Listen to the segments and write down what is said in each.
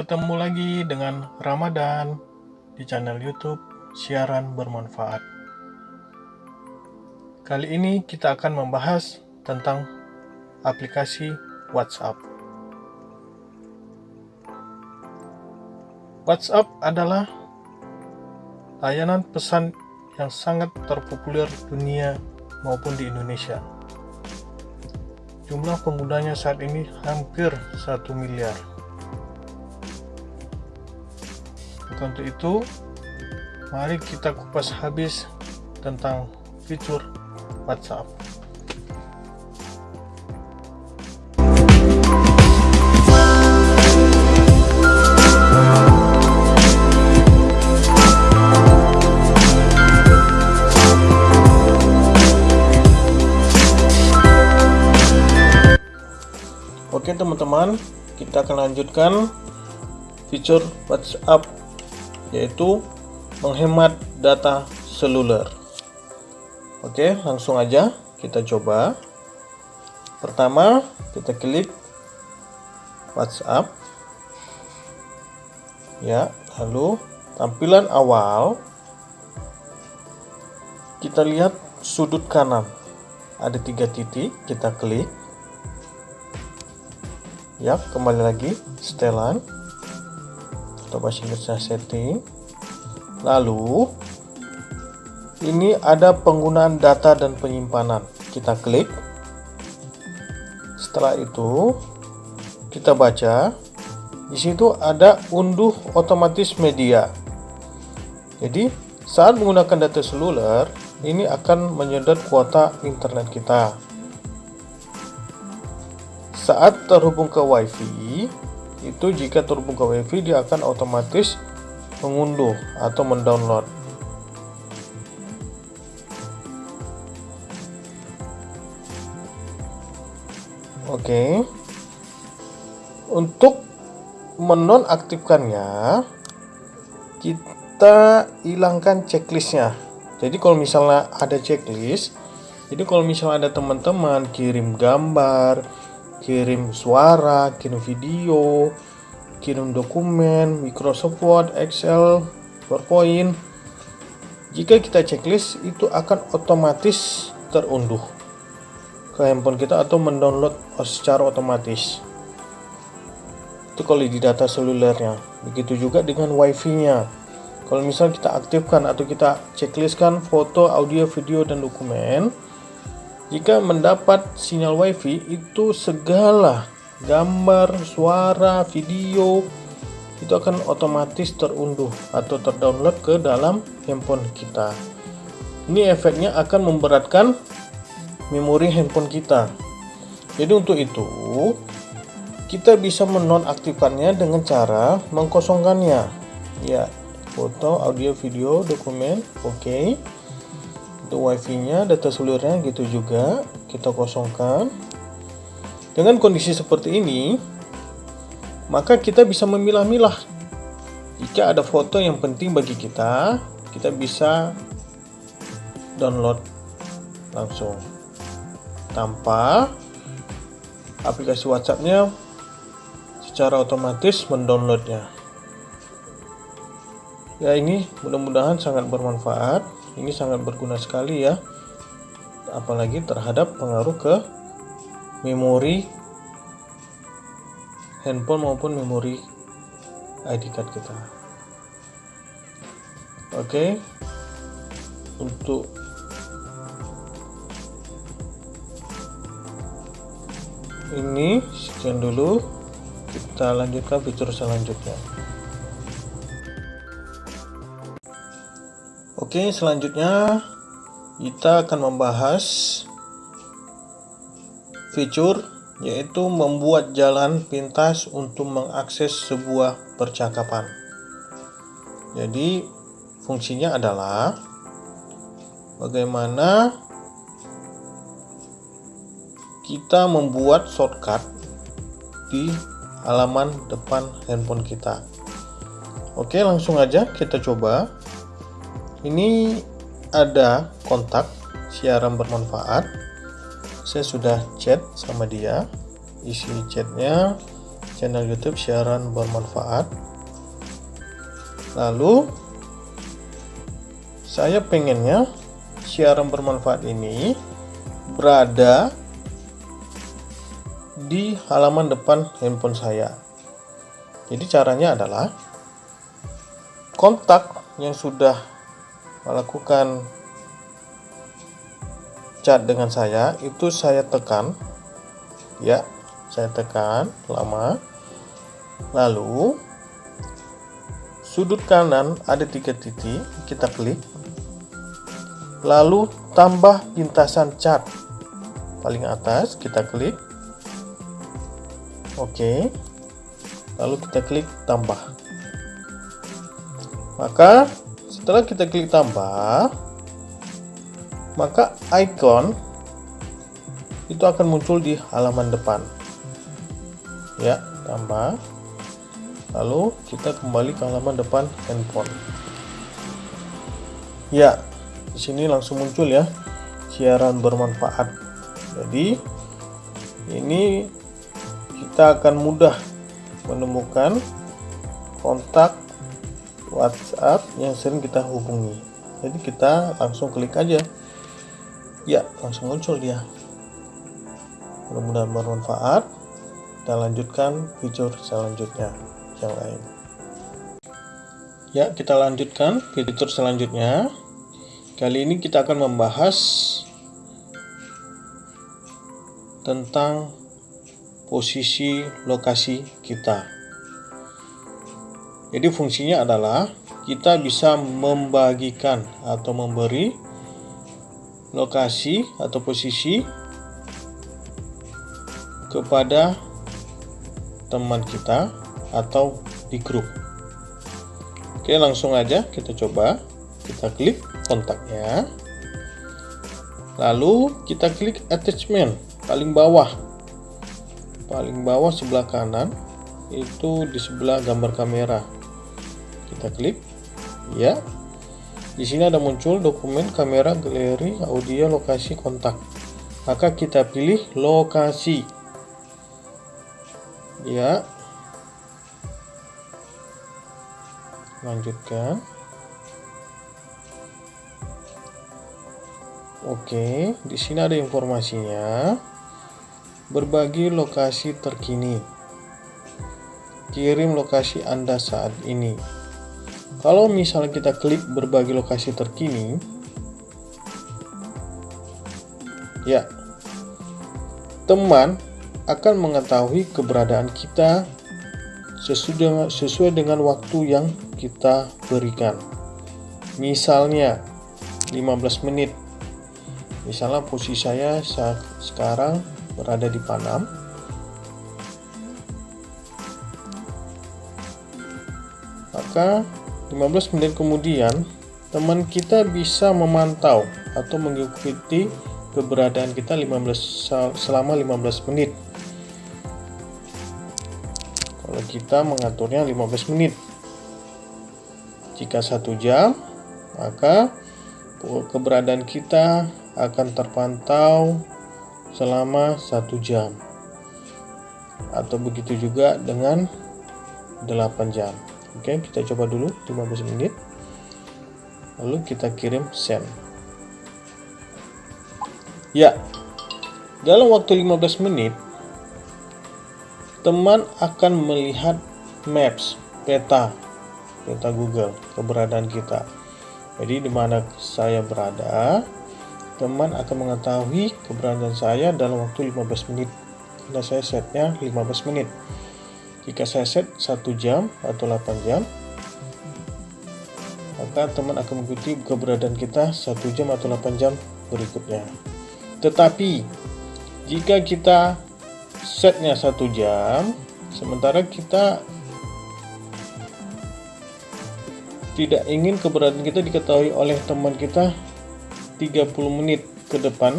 Ketemu lagi dengan Ramadan di channel YouTube Siaran Bermanfaat. Kali ini kita akan membahas tentang aplikasi WhatsApp. WhatsApp adalah layanan pesan yang sangat terpopuler dunia maupun di Indonesia. Jumlah penggunanya saat ini hampir 1 miliar. Maka untuk itu, mari kita kupas habis tentang fitur WhatsApp. Oke teman-teman, kita akan lanjutkan fitur WhatsApp yaitu menghemat data seluler. Oke, langsung aja kita coba. Pertama, kita klik WhatsApp. Ya, lalu tampilan awal kita lihat sudut kanan ada tiga titik, kita klik ya kembali lagi setelan atau bahasa Inggrisnya setting. Lalu ini ada penggunaan data dan penyimpanan. Kita klik. Setelah itu kita baca. Di situ ada unduh otomatis media. Jadi saat menggunakan data seluler ini akan menyedot kuota internet kita. Saat terhubung ke WiFi, itu jika terhubung ke WiFi dia akan otomatis mengunduh atau mendownload. Oke. Untuk menonaktifkannya, kita hilangkan checklistnya. Jadi kalau misalnya ada checklist, jadi kalau misalnya ada teman-teman kirim gambar, kirim suara, kirim video, kirim dokumen, Microsoft Word, Excel, PowerPoint. Jika kita checklist, itu akan otomatis terunduh ke handphone kita atau mendownload secara otomatis. Itu kalau di data selulernya. Begitu juga dengan wifi-nya. Kalau misalnya kita aktifkan atau kita checklistkan foto, audio, video, dan dokumen, jika mendapat sinyal WiFi itu segala gambar, suara, video itu akan otomatis terunduh atau terdownload ke dalam handphone kita. Ini efeknya akan memberatkan memori handphone kita. Jadi untuk itu kita bisa menonaktifkannya dengan cara mengkosongkannya. Ya, foto, audio, video, dokumen, oke. Okay untuk wifi nya data selulernya gitu juga. Kita kosongkan. Dengan kondisi seperti ini maka kita bisa memilah-milah. Jika ada foto yang penting bagi kita kita bisa download langsung. Tanpa aplikasi WhatsAppnya secara otomatis mendownloadnya. Ya ini mudah-mudahan sangat bermanfaat ini sangat berguna sekali ya. Apalagi terhadap pengaruh ke memori handphone maupun memori ID card kita. Oke. Untuk ini sekian dulu. Kita lanjutkan fitur selanjutnya Oke, selanjutnya kita akan membahas fitur yaitu membuat jalan pintas untuk mengakses sebuah percakapan. Jadi, fungsinya adalah bagaimana kita membuat shortcut di halaman depan handphone kita. Oke, langsung aja kita coba ini ada kontak siaran bermanfaat saya sudah chat sama dia isi chatnya channel YouTube siaran bermanfaat. Lalu saya pengennya siaran bermanfaat ini berada di halaman depan handphone saya. Jadi caranya adalah kontak yang sudah melakukan chat dengan saya itu saya tekan. Ya saya tekan lama. Lalu sudut kanan ada tiga titik kita klik. Lalu tambah pintasan cat paling atas kita klik. Oke. Lalu kita klik tambah. Maka setelah kita klik tambah maka icon itu akan muncul di halaman depan. Ya tambah. Lalu kita kembali ke halaman depan handphone. Ya di sini langsung muncul ya siaran bermanfaat. Jadi ini kita akan mudah menemukan kontak WhatsApp yang sering kita hubungi. Jadi kita langsung klik aja. Ya langsung muncul dia. Mudah-mudahan bermanfaat. Kita lanjutkan fitur selanjutnya yang lain. Ya kita lanjutkan fitur selanjutnya kali ini kita akan membahas tentang posisi lokasi kita jadi fungsinya adalah kita bisa membagikan atau memberi lokasi atau posisi kepada teman kita atau di grup. Oke, langsung aja kita coba. Kita klik kontaknya. Lalu kita klik attachment paling bawah. Paling bawah sebelah kanan itu di sebelah gambar kamera. Kita klik ya. Di sini ada muncul dokumen kamera, galeri, audio, lokasi, kontak. Maka kita pilih lokasi. Ya. Lanjutkan. Oke, di sini ada informasinya. Berbagi lokasi terkini. Kirim lokasi Anda saat ini. Kalau misalnya kita klik berbagi lokasi terkini, ya, teman akan mengetahui keberadaan kita sesuai dengan, waktu yang kita berikan. Misalnya 15 menit. Misalnya posisi saya saat sekarang berada di Panam. Maka 15 menit kemudian, teman kita bisa memantau atau mengikuti keberadaan kita 15 selama 15 menit. Kalau kita mengaturnya 15 menit. Jika satu jam, maka keberadaan kita akan terpantau selama satu jam. Atau begitu juga dengan 8 jam. Oke, kita coba dulu 15 menit. Lalu kita kirim send. Ya. Dalam waktu 15 menit teman akan melihat maps, peta, peta Google keberadaan kita. Jadi di mana saya berada, teman akan mengetahui keberadaan saya dalam waktu 15 menit. Karena saya setnya 15 menit. Jika saya set 1 jam atau 8 jam, maka teman akan mengikuti keberadaan kita 1 jam atau 8 jam berikutnya. Tetapi, jika kita setnya 1 jam, sementara kita tidak ingin keberadaan kita diketahui oleh teman kita 30 menit ke depan,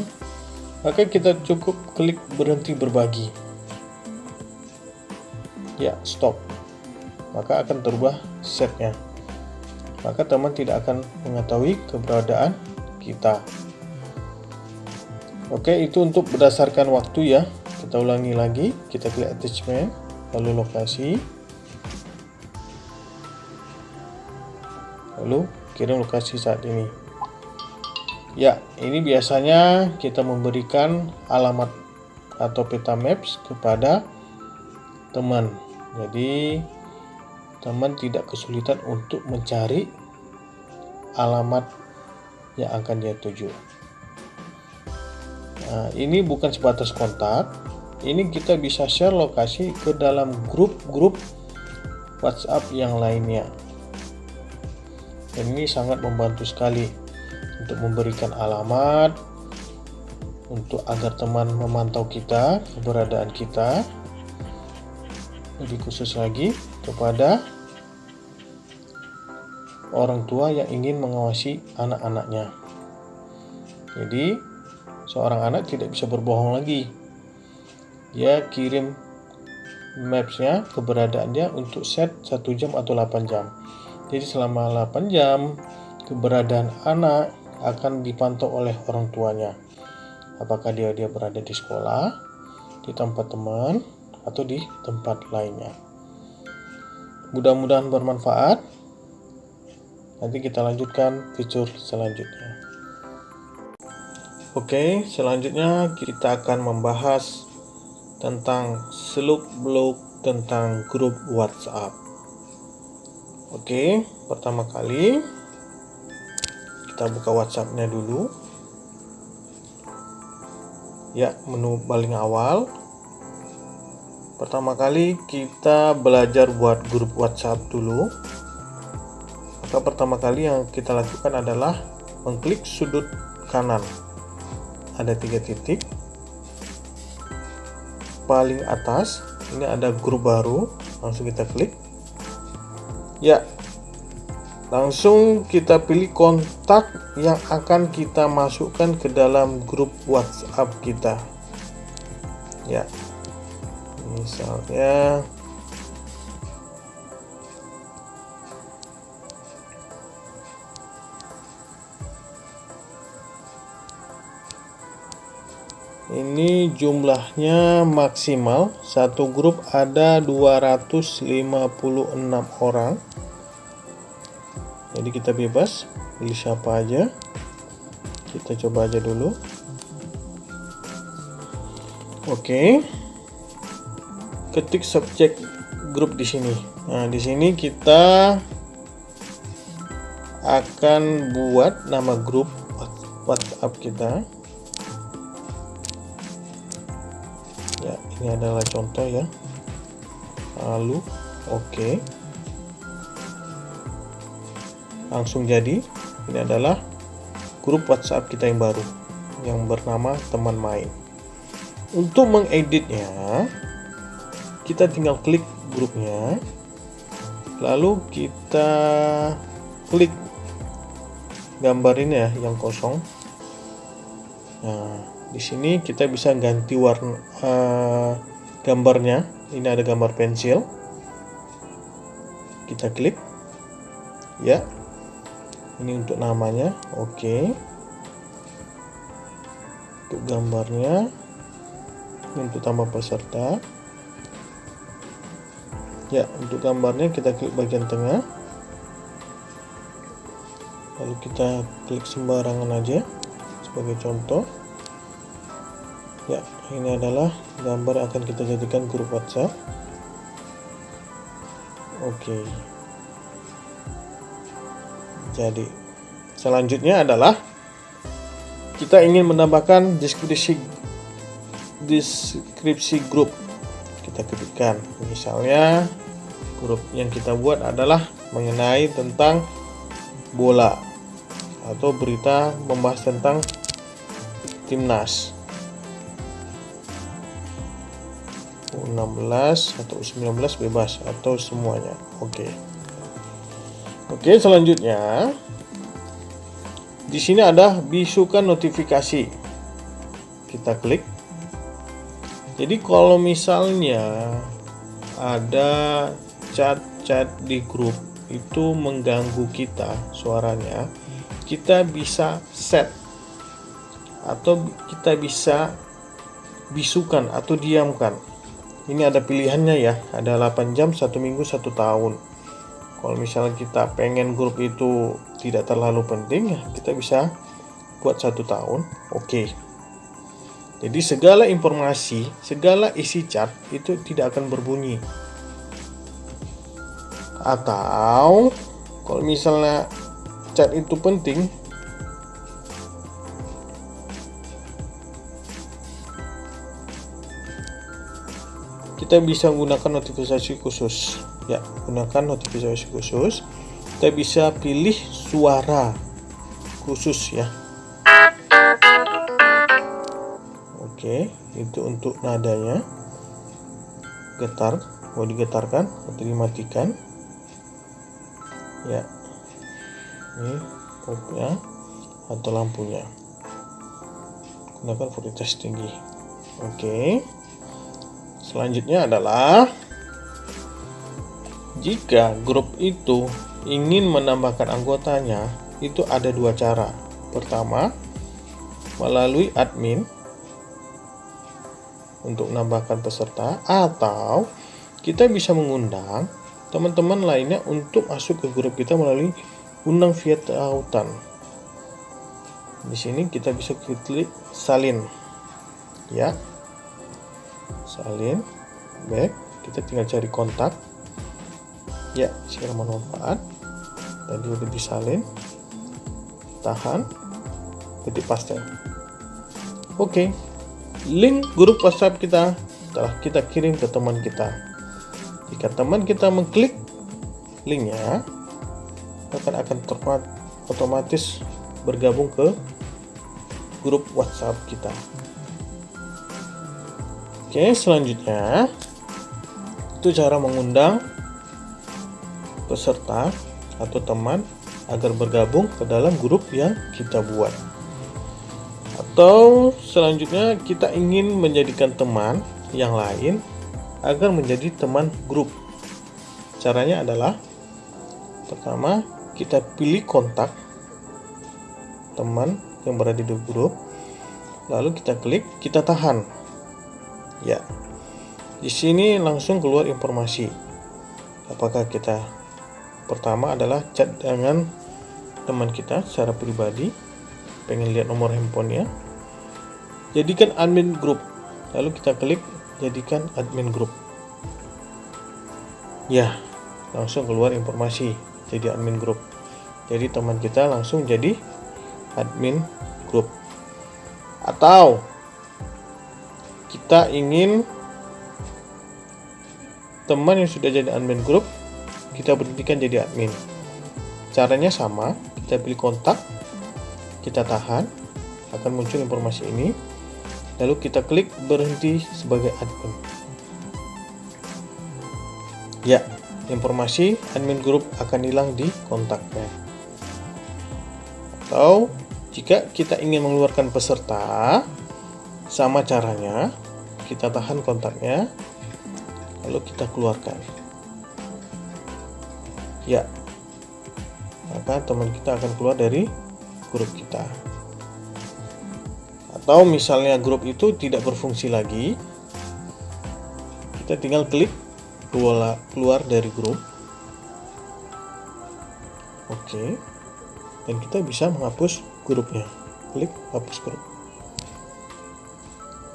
maka kita cukup klik berhenti berbagi ya stop. Maka akan terubah setnya. Maka teman tidak akan mengetahui keberadaan kita. Oke itu untuk berdasarkan waktu ya. Kita ulangi lagi. Kita klik attachment lalu lokasi. Lalu kirim lokasi saat ini. Ya ini biasanya kita memberikan alamat atau peta maps kepada teman jadi teman tidak kesulitan untuk mencari alamat yang akan dia tuju. Nah, ini bukan sebatas kontak. Ini kita bisa share lokasi ke dalam grup-grup WhatsApp yang lainnya. Ini sangat membantu sekali untuk memberikan alamat untuk agar teman memantau kita keberadaan kita lebih khusus lagi kepada orang tua yang ingin mengawasi anak-anaknya. Jadi seorang anak tidak bisa berbohong lagi. Dia kirim mapsnya keberadaannya untuk set 1 jam atau 8 jam. Jadi selama 8 jam keberadaan anak akan dipantau oleh orang tuanya. Apakah dia dia berada di sekolah di tempat teman atau di tempat lainnya mudah-mudahan bermanfaat nanti kita lanjutkan fitur selanjutnya oke selanjutnya kita akan membahas tentang seluk beluk tentang grup WhatsApp Oke, pertama kali kita buka WhatsAppnya dulu. Ya, menu paling awal. Pertama kali kita belajar buat grup WhatsApp dulu. Maka pertama kali yang kita lakukan adalah mengklik sudut kanan. Ada tiga titik. Paling atas, ini ada grup baru. Langsung kita klik Ya, langsung kita pilih kontak yang akan kita masukkan ke dalam grup WhatsApp kita. Ya, misalnya ini jumlahnya maksimal. Satu grup ada 256 orang. Jadi kita bebas pilih siapa aja. Kita coba aja dulu. Oke ketik subjek grup di sini. Nah di sini kita akan buat nama grup WhatsApp kita. Ya ini adalah contoh ya. Lalu oke. Okay. langsung jadi ini adalah grup WhatsApp kita yang baru yang bernama teman main. Untuk mengeditnya kita tinggal klik grupnya. Lalu kita klik gambar ini ya yang kosong. Nah di sini kita bisa ganti warna uh, gambarnya. Ini ada gambar pensil. Kita klik. Ya. Ini untuk namanya. Oke. Okay. untuk gambarnya. Ini untuk tambah peserta ya untuk gambarnya kita klik bagian tengah. Lalu kita klik sembarangan aja sebagai contoh. Ya ini adalah gambar yang akan kita jadikan grup WhatsApp. Oke. Jadi selanjutnya adalah kita ingin menambahkan deskripsi deskripsi grup kita ketikkan misalnya grup yang kita buat adalah mengenai tentang bola atau berita membahas tentang timnas. 16 atau 19 bebas atau semuanya. Oke. Okay. oke okay, selanjutnya di sini ada bisukan notifikasi. Kita klik jadi kalau misalnya ada chat-chat di grup itu mengganggu kita suaranya kita bisa set atau kita bisa bisukan atau diamkan ini ada pilihannya ya ada 8 jam satu minggu satu tahun kalau misalnya kita pengen grup itu tidak terlalu penting ya kita bisa buat satu tahun oke okay. Jadi segala informasi segala isi chat itu tidak akan berbunyi. Atau kalau misalnya chat itu penting kita bisa menggunakan notifikasi khusus. Ya gunakan notifikasi khusus. Kita bisa pilih suara khusus ya oke itu untuk nadanya. Getar mau digetarkan atau dimatikan. Ya. Ini popnya atau lampunya. Gunakan kualitas tinggi. Oke. Selanjutnya adalah jika grup itu ingin menambahkan anggotanya, itu ada dua cara. Pertama, melalui admin untuk menambahkan peserta atau kita bisa mengundang teman-teman lainnya untuk masuk ke grup kita melalui undang via tautan. Di sini kita bisa klik salin. Ya. Salin. Back kita tinggal cari kontak. Ya share manfaat tadi udah disalin. Tahan. Ketik paste. Oke link grup whatsapp kita telah kita kirim ke teman kita jika teman kita mengklik linknya akan akan otomatis bergabung ke grup WhatsApp kita. Oke, selanjutnya itu cara mengundang peserta atau teman agar bergabung ke dalam grup yang kita buat. Atau selanjutnya kita ingin menjadikan teman yang lain agar menjadi teman grup. Caranya adalah pertama kita pilih kontak teman yang berada di grup, lalu kita klik, kita tahan Ya, di sini langsung keluar informasi. Apakah kita pertama adalah chat dengan teman kita secara pribadi, pengen lihat nomor handphonenya, jadikan admin grup. Lalu kita klik jadikan admin grup. Ya, langsung keluar informasi jadi admin grup. Jadi teman kita langsung jadi admin grup. Atau kita ingin teman yang sudah jadi admin grup kita berhentikan jadi admin caranya sama kita pilih kontak kita tahan akan muncul informasi ini lalu kita klik berhenti sebagai admin ya informasi admin grup akan hilang di kontaknya atau jika kita ingin mengeluarkan peserta sama caranya, kita tahan kontaknya, lalu kita keluarkan. Ya, maka teman kita akan keluar dari grup kita. Atau misalnya grup itu tidak berfungsi lagi, kita tinggal klik keluar dari grup. Oke, dan kita bisa menghapus grupnya. Klik hapus grup.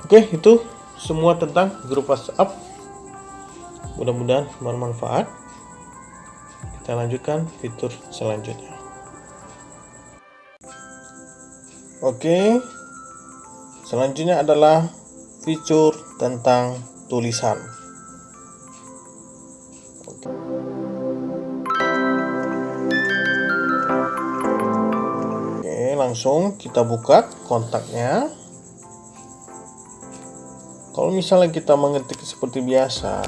Oke, itu semua tentang grup WhatsApp. Mudah-mudahan bermanfaat. Kita lanjutkan fitur selanjutnya. Oke, selanjutnya adalah fitur tentang tulisan. Oke, langsung kita buka kontaknya kalau misalnya kita mengetik seperti biasa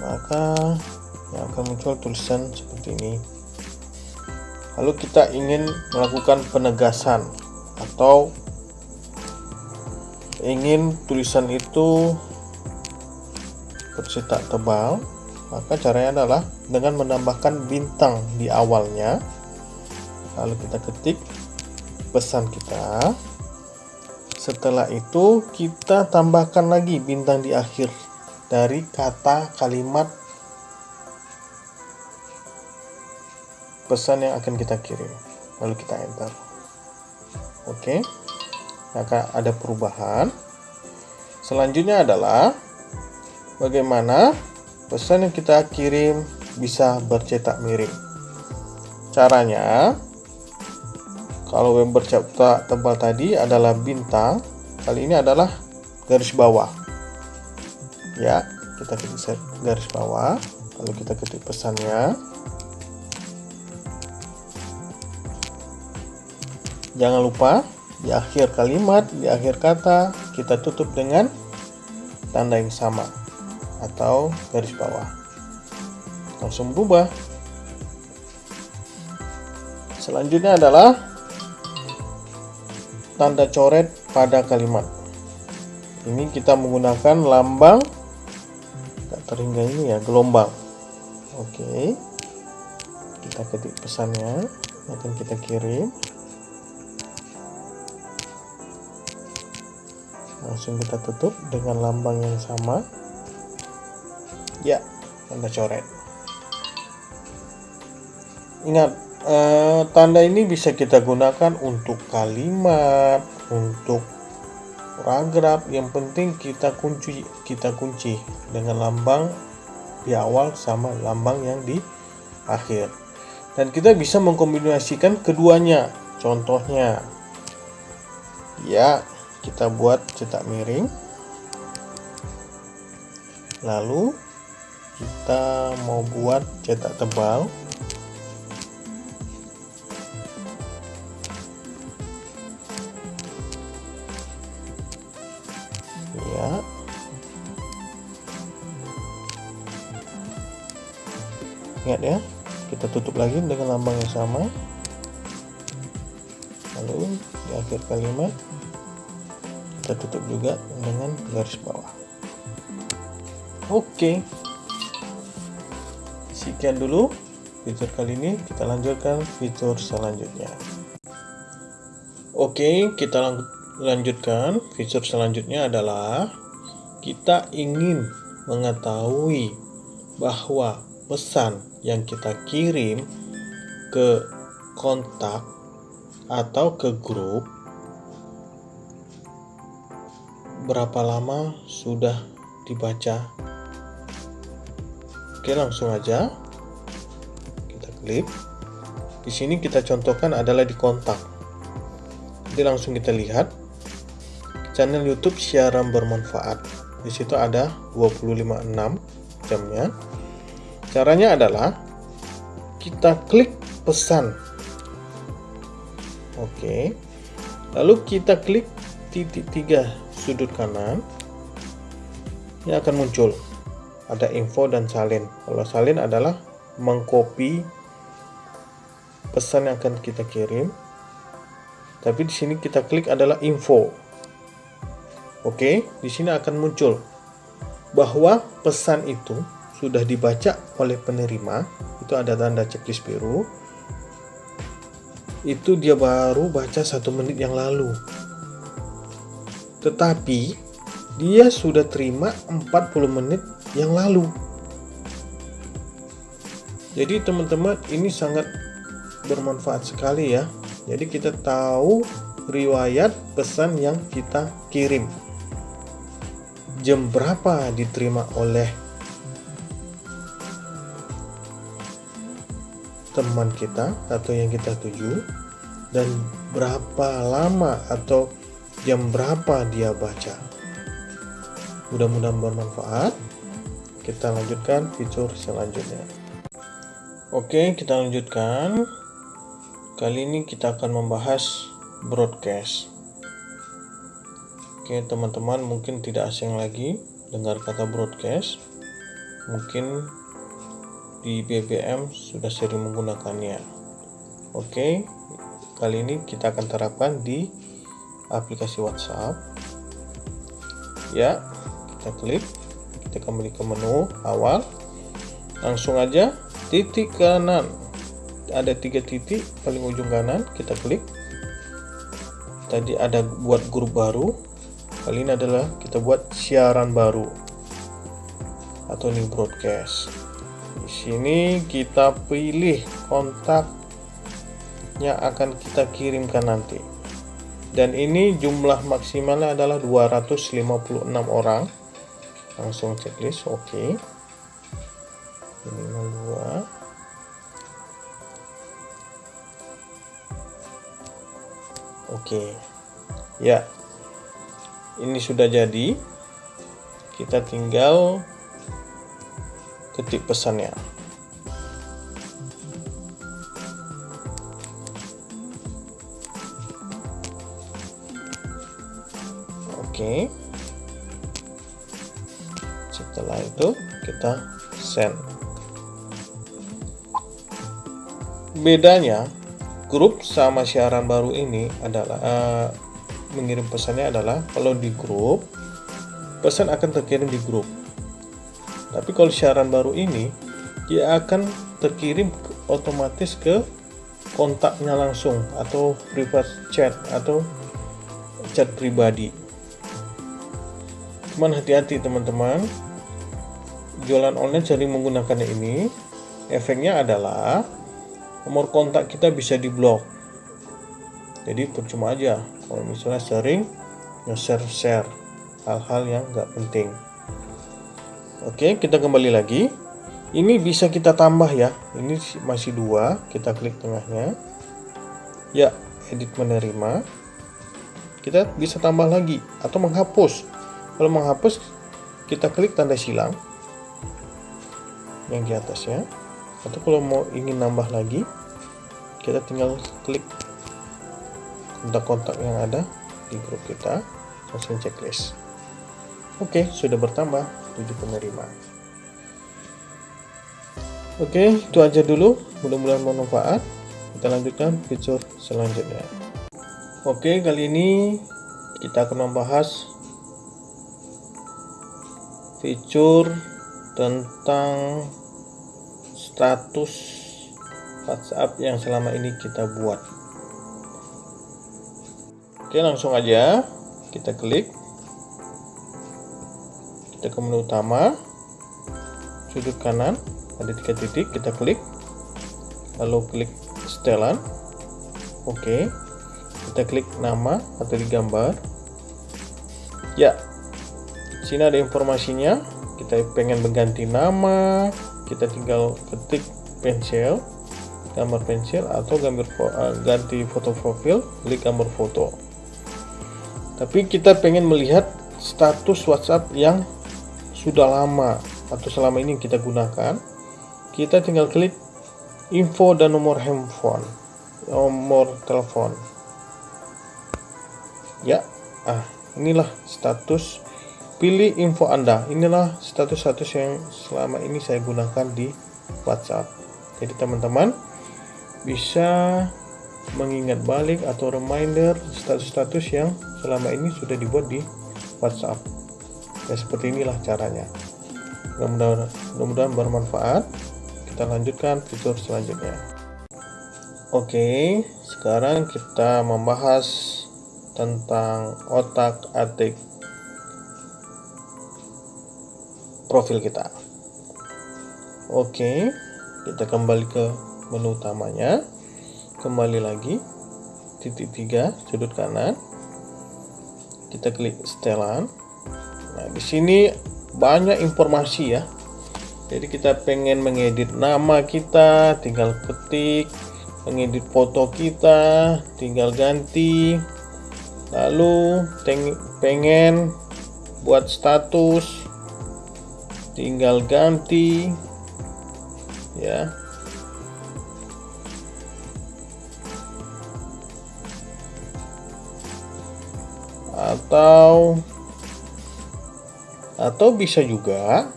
maka yang akan muncul tulisan seperti ini lalu kita ingin melakukan penegasan atau ingin tulisan itu bercetak tebal maka caranya adalah dengan menambahkan bintang di awalnya. Lalu kita ketik pesan kita. Setelah itu kita tambahkan lagi bintang di akhir dari kata kalimat pesan yang akan kita kirim. Lalu kita enter. Oke. Maka ada perubahan. Selanjutnya adalah bagaimana pesan yang kita kirim bisa bercetak miring. Caranya kalau yang bercetak tebal tadi adalah bintang, kali ini adalah garis bawah. Ya, kita ketik garis bawah, lalu kita ketik pesannya. Jangan lupa di akhir kalimat, di akhir kata, kita tutup dengan tanda yang sama atau garis bawah. Langsung berubah. Selanjutnya adalah tanda coret pada kalimat. Ini kita menggunakan lambang tak terhingga ini ya, gelombang. Oke. Kita ketik pesannya, akan kita kirim. Langsung kita tutup dengan lambang yang sama. Ya, tanda coret. Ingat, Uh, tanda ini bisa kita gunakan untuk kalimat, untuk paragraf. Yang penting kita kunci, kita kunci dengan lambang di awal sama lambang yang di akhir. Dan kita bisa mengkombinasikan keduanya. Contohnya, ya kita buat cetak miring. Lalu kita mau buat cetak tebal. ingat ya kita tutup lagi dengan lambang yang sama lalu di akhir kalimat kita tutup juga dengan garis bawah. Oke. Sekian dulu fitur kali ini. Kita lanjutkan fitur selanjutnya. Oke kita lanjutkan. Fitur selanjutnya adalah kita ingin mengetahui bahwa pesan yang kita kirim ke kontak atau ke grup berapa lama sudah dibaca? Oke langsung aja. Kita klik di sini kita contohkan adalah di kontak. Jadi langsung kita lihat. Channel YouTube siaran bermanfaat. Di situ ada 25.6 jamnya. Caranya adalah kita klik pesan. Oke. Lalu kita klik titik tiga sudut kanan. Ini akan muncul ada info dan salin. Kalau salin adalah mengcopy pesan yang akan kita kirim. Tapi di sini kita klik adalah info. Oke, di sini akan muncul bahwa pesan itu sudah dibaca oleh penerima itu ada tanda checklist biru itu dia baru baca satu menit yang lalu tetapi dia sudah terima 40 menit yang lalu. Jadi teman-teman ini sangat bermanfaat sekali ya. Jadi kita tahu riwayat pesan yang kita kirim. Jam berapa diterima oleh teman kita atau yang kita tuju? Dan berapa lama atau jam berapa dia baca. Mudah-mudahan bermanfaat. Kita lanjutkan fitur selanjutnya. Oke, kita lanjutkan. Kali ini kita akan membahas broadcast. Oke, teman-teman mungkin tidak asing lagi dengar kata broadcast. Mungkin di BBM sudah sering menggunakannya. Oke, kali ini kita akan terapkan di aplikasi WhatsApp. Ya, kita klik, kita kembali ke menu awal. Langsung aja titik kanan. Ada tiga titik paling ujung kanan, kita klik. tadi ada buat grup baru kali ini adalah kita buat siaran baru atau new broadcast di sini kita pilih kontak yang akan kita kirimkan nanti dan ini jumlah maksimalnya adalah 256 orang. Langsung checklist oke. Okay. minimal 2 oke. Okay. ya. Ini sudah jadi. Kita tinggal ketik pesannya oke setelah itu kita send. Bedanya grup sama siaran baru ini adalah uh, mengirim pesannya adalah kalau di grup pesan akan terkirim di grup. Tapi kalau siaran baru ini dia akan terkirim otomatis ke kontaknya langsung atau private chat atau chat pribadi Cuman hati-hati teman-teman. Jualan online sering menggunakan ini. Efeknya adalah nomor kontak kita bisa diblok. Jadi percuma aja kalau misalnya sering nge-share-share hal-hal yang nggak penting. Oke, kita kembali lagi. Ini bisa kita tambah ya. Ini masih dua. Kita klik tengahnya. Ya, edit menerima. Kita bisa tambah lagi atau menghapus kalau menghapus kita klik tanda silang yang di atasnya. Atau kalau mau ingin nambah lagi kita tinggal klik kontak-kontak yang ada di grup kita langsung checklist. Oke sudah bertambah 7 penerima. Oke itu aja dulu. Mudah-mudahan bermanfaat. Kita lanjutkan fitur selanjutnya. Oke kali ini kita akan membahas fitur tentang status WhatsApp yang selama ini kita buat. Oke, langsung aja kita klik. Kita ke menu utama, sudut kanan ada tiga titik, kita klik, lalu klik setelan. Oke, kita klik nama atau digambar. Ya, sini ada informasinya. Kita pengen mengganti nama kita tinggal ketik pensil gambar pensil atau gambar uh, ganti foto profil klik gambar foto. Tapi kita pengen melihat status WhatsApp yang sudah lama atau selama ini kita gunakan. Kita tinggal klik info dan nomor handphone nomor telepon. Ya ah inilah status pilih info Anda. Inilah status-status yang selama ini saya gunakan di WhatsApp. Jadi teman-teman bisa mengingat balik atau reminder status-status yang selama ini sudah dibuat di WhatsApp. Ya seperti inilah caranya. Mudah-mudahan bermanfaat. Kita lanjutkan fitur selanjutnya. Oke, sekarang kita membahas tentang otak-atik profil kita. Oke kita kembali ke menu utamanya. Kembali lagi titik tiga sudut kanan. Kita klik setelan. Nah di sini banyak informasi ya. Jadi kita pengen mengedit nama kita tinggal ketik mengedit foto kita tinggal ganti. Lalu pengen buat status tinggal ganti ya. Atau atau bisa juga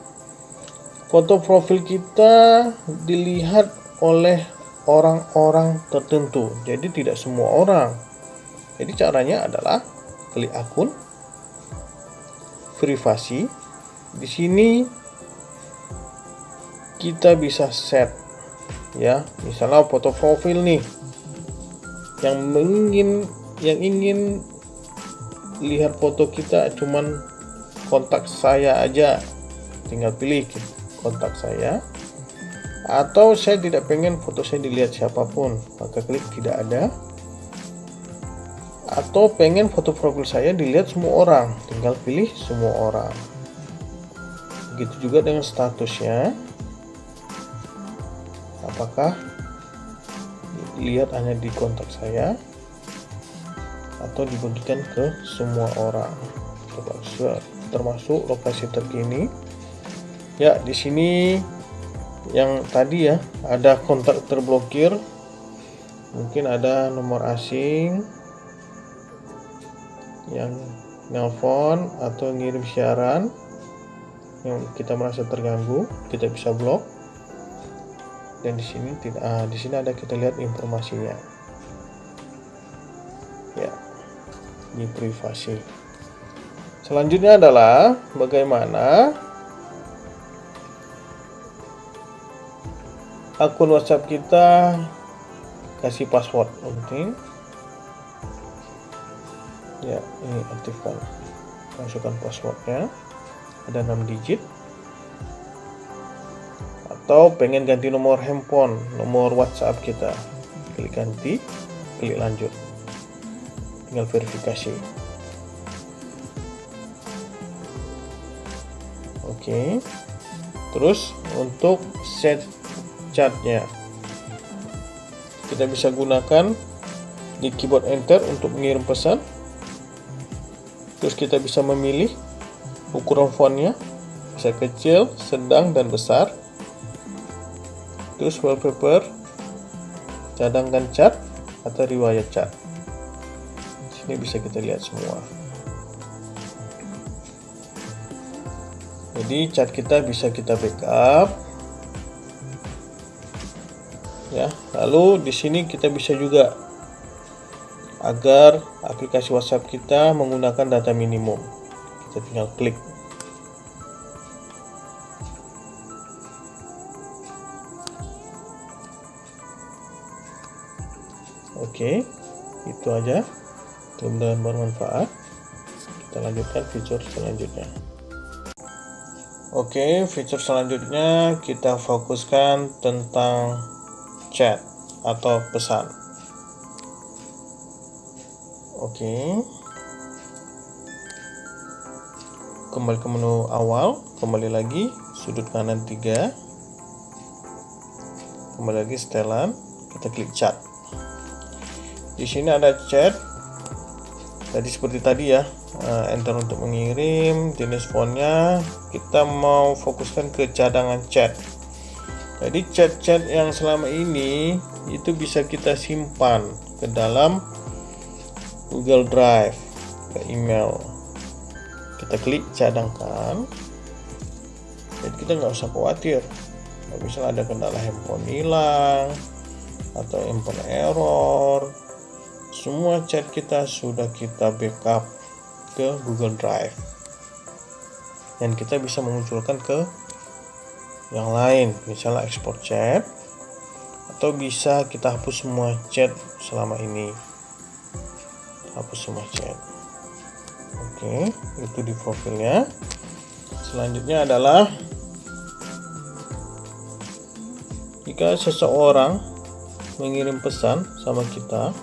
foto profil kita dilihat oleh orang-orang tertentu. Jadi tidak semua orang. Jadi caranya adalah klik akun privasi. Di sini kita bisa set ya. Misalnya foto profil nih yang ingin yang ingin lihat foto kita cuman kontak saya aja. Tinggal pilih kontak saya. Atau saya tidak pengen foto saya dilihat siapa pun maka klik tidak ada. Atau pengen foto profil saya dilihat semua orang tinggal pilih semua orang. Begitu juga dengan statusnya apakah lihat hanya di kontak saya atau dibagikan ke semua orang? Termasuk lokasi terkini. Ya di sini yang tadi ya ada kontak terblokir. Mungkin ada nomor asing yang nelpon atau ngirim siaran yang kita merasa terganggu kita bisa blok dan di sini tidak ah, di sini ada kita lihat informasinya. Ya di privasi. Selanjutnya adalah bagaimana akun WhatsApp kita kasih password. Penting ya ini aktifkan masukkan passwordnya. Ada 6 digit atau pengen ganti nomor handphone nomor WhatsApp kita. Klik ganti klik lanjut. Tinggal verifikasi. Oke. Terus untuk set chatnya kita bisa gunakan di keyboard enter untuk mengirim pesan. Terus kita bisa memilih ukuran fontnya. Bisa kecil, sedang, dan besar terus wallpaper cadangkan cat atau riwayat cat. Sini bisa kita lihat semua. Jadi cat kita bisa kita backup. Ya lalu di sini kita bisa juga agar aplikasi WhatsApp kita menggunakan data minimum. Kita tinggal klik Oke, itu aja. Mudah-mudahan bermanfaat. Kita lanjutkan fitur selanjutnya. Oke, fitur selanjutnya kita fokuskan tentang chat atau pesan. Oke. Kembali ke menu awal, kembali lagi sudut kanan 3. Kembali lagi setelan, kita klik chat. Di sini ada chat. Tadi seperti tadi ya, eh, enter untuk mengirim, jenis fontnya kita mau fokuskan ke cadangan chat. Jadi chat-chat yang selama ini itu bisa kita simpan ke dalam Google Drive ke email. Kita klik cadangkan. Jadi kita nggak usah khawatir. Misalnya ada kendala handphone hilang atau handphone error semua chat kita sudah kita backup ke Google Drive. Dan kita bisa mengunculkan ke yang lain. Misalnya ekspor chat atau bisa kita hapus semua chat selama ini. Hapus semua chat. Oke itu di profilnya. Selanjutnya adalah jika seseorang mengirim pesan sama kita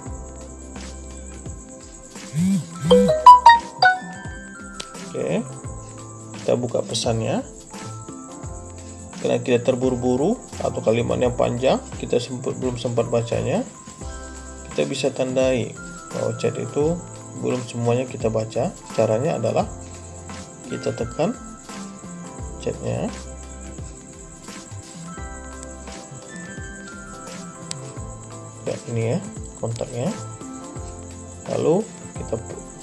oke kita buka pesannya. Karena kita terburu-buru atau kalimatnya panjang kita sempat, belum sempat bacanya kita bisa tandai bahwa chat itu belum semuanya kita baca. Caranya adalah kita tekan chatnya. Ya ini ya kontaknya. Lalu kita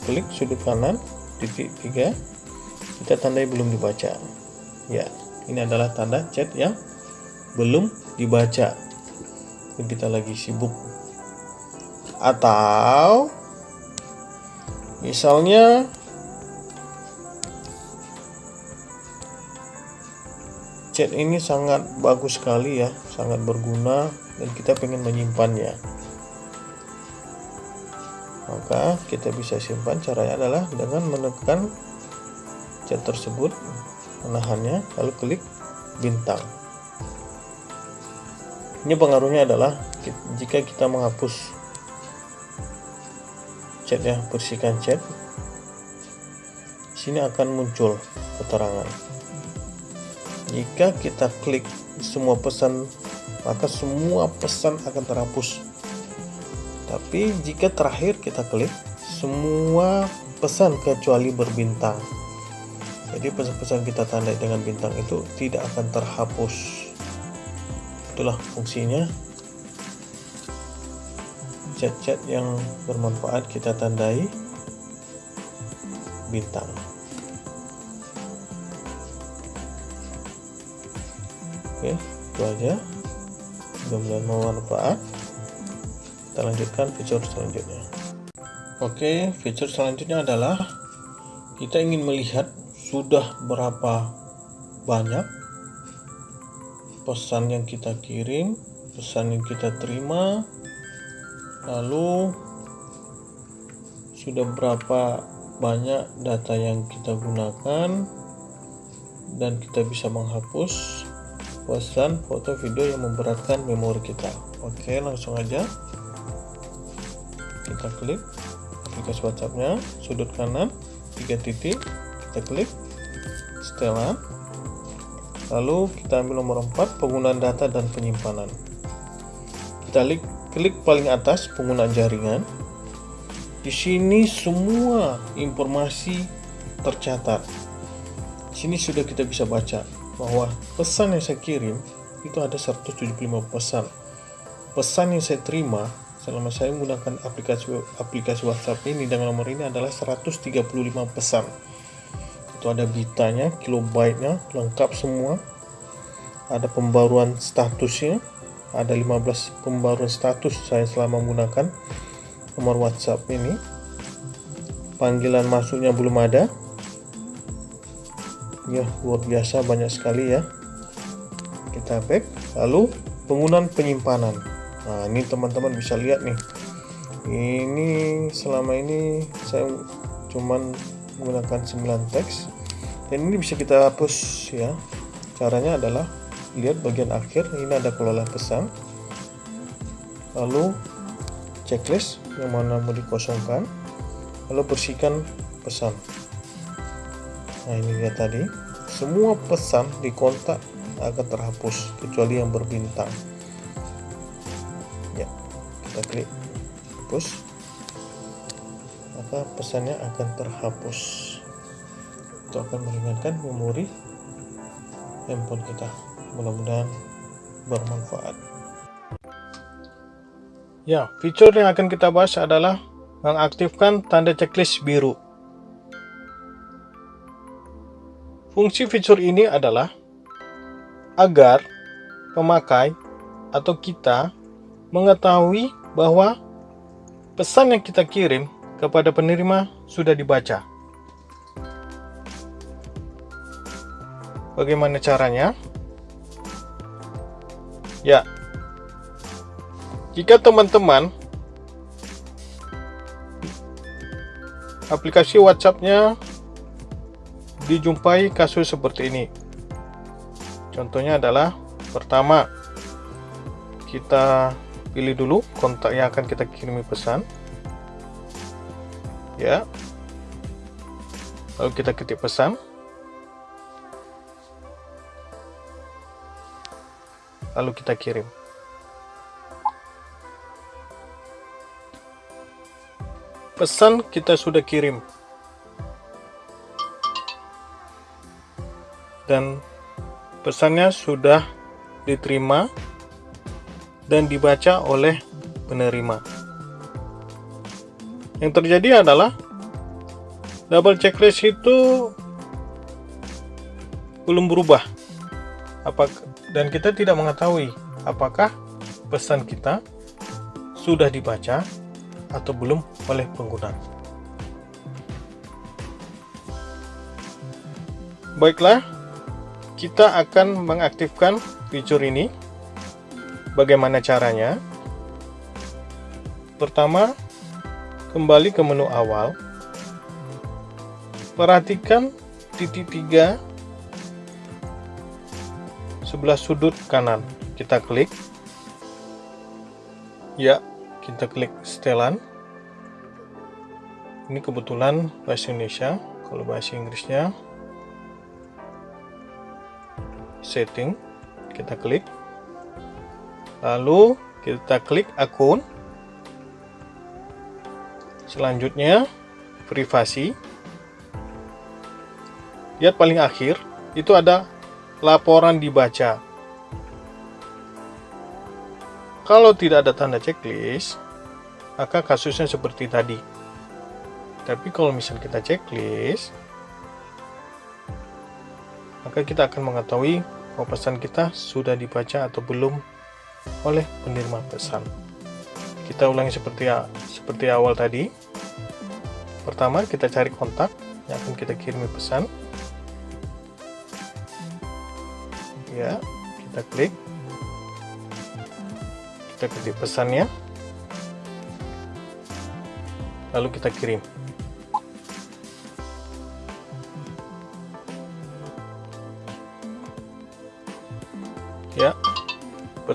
klik sudut kanan titik tiga. Kita tandai belum dibaca. Ya ini adalah tanda chat yang belum dibaca. Kita lagi sibuk. Atau misalnya chat ini sangat bagus sekali ya sangat berguna dan kita pengen menyimpannya maka kita bisa simpan caranya adalah dengan menekan chat tersebut menahannya lalu klik bintang. Ini pengaruhnya adalah jika kita menghapus chat ya bersihkan chat sini akan muncul keterangan. Jika kita klik semua pesan maka semua pesan akan terhapus tapi jika terakhir kita klik semua pesan kecuali berbintang. Jadi pesan-pesan kita tandai dengan bintang itu tidak akan terhapus. Itulah fungsinya. Chat-chat yang bermanfaat kita tandai bintang. Oke itu aja. Mudah-mudahan bermanfaat kita lanjutkan fitur selanjutnya. Oke fitur selanjutnya adalah kita ingin melihat sudah berapa banyak pesan yang kita kirim pesan yang kita terima lalu sudah berapa banyak data yang kita gunakan dan kita bisa menghapus pesan foto video yang memberatkan memori kita. Oke langsung aja kita klik. Aplikasi WhatsAppnya sudut kanan tiga titik. Kita klik. Setelan lalu kita ambil nomor 4 penggunaan data dan penyimpanan. Kita klik klik paling atas penggunaan jaringan. Di sini semua informasi tercatat. Di sini sudah kita bisa baca bahwa pesan yang saya kirim itu ada 175 pesan. Pesan yang saya terima selama saya menggunakan aplikasi aplikasi WhatsApp ini dengan nomor ini adalah 135 pesan. Itu ada bitanya kilobyte-nya lengkap semua. Ada pembaruan statusnya ada 15 pembaruan status saya selama menggunakan nomor WhatsApp ini. Panggilan masuknya belum ada. Ya luar biasa banyak sekali ya. Kita back. Lalu penggunaan penyimpanan nah ini teman-teman bisa lihat nih. Ini selama ini saya cuman menggunakan 9 teks. Dan ini bisa kita hapus ya. Caranya adalah lihat bagian akhir. Ini ada kelola pesan. Lalu checklist yang mana mau dikosongkan. Lalu bersihkan pesan. Nah ini dia tadi. Semua pesan di kontak akan terhapus kecuali yang berbintang kita klik hapus maka pesannya akan terhapus? Itu akan meringankan memori handphone kita. Mudah-mudahan bermanfaat. Ya fitur yang akan kita bahas adalah mengaktifkan tanda checklist biru. Fungsi fitur ini adalah agar pemakai atau kita mengetahui bahwa pesan yang kita kirim kepada penerima sudah dibaca. Bagaimana caranya? Ya, jika teman-teman aplikasi WhatsApp-nya dijumpai kasus seperti ini. Contohnya adalah pertama kita pilih dulu kontak yang akan kita kirimi pesan. Ya. Lalu kita ketik pesan. Lalu kita kirim. Pesan kita sudah kirim. Dan pesannya sudah diterima dan dibaca oleh penerima. Yang terjadi adalah double checklist itu belum berubah. Apakah, dan kita tidak mengetahui apakah pesan kita sudah dibaca atau belum oleh pengguna. Baiklah, kita akan mengaktifkan fitur ini Bagaimana caranya? Pertama, kembali ke menu awal. Perhatikan titik tiga sebelah sudut kanan. Kita klik. Ya, kita klik setelan. Ini kebetulan bahasa Indonesia. Kalau bahasa Inggrisnya setting, kita klik. Lalu kita klik akun. Selanjutnya privasi. Lihat paling akhir, itu ada laporan dibaca. Kalau tidak ada tanda checklist, maka kasusnya seperti tadi. Tapi kalau misal kita checklist, maka kita akan mengetahui bahwa pesan kita sudah dibaca atau belum oleh penerima pesan. Kita ulangi seperti seperti awal tadi. Pertama, kita cari kontak yang akan kita kirimi pesan. Ya, kita klik. Kita ketik pesannya. Lalu kita kirim.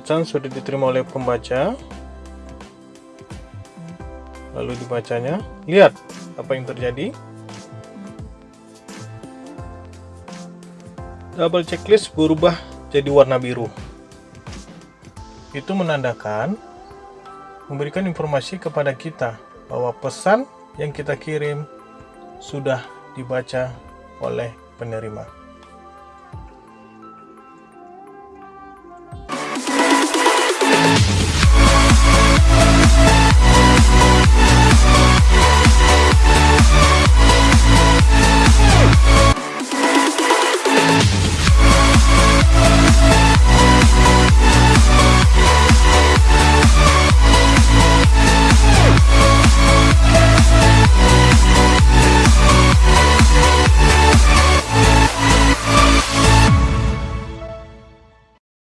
Pesan sudah diterima oleh pembaca. Lalu dibacanya. Lihat apa yang terjadi. Double checklist berubah jadi warna biru. Itu menandakan memberikan informasi kepada kita bahwa pesan yang kita kirim sudah dibaca oleh penerima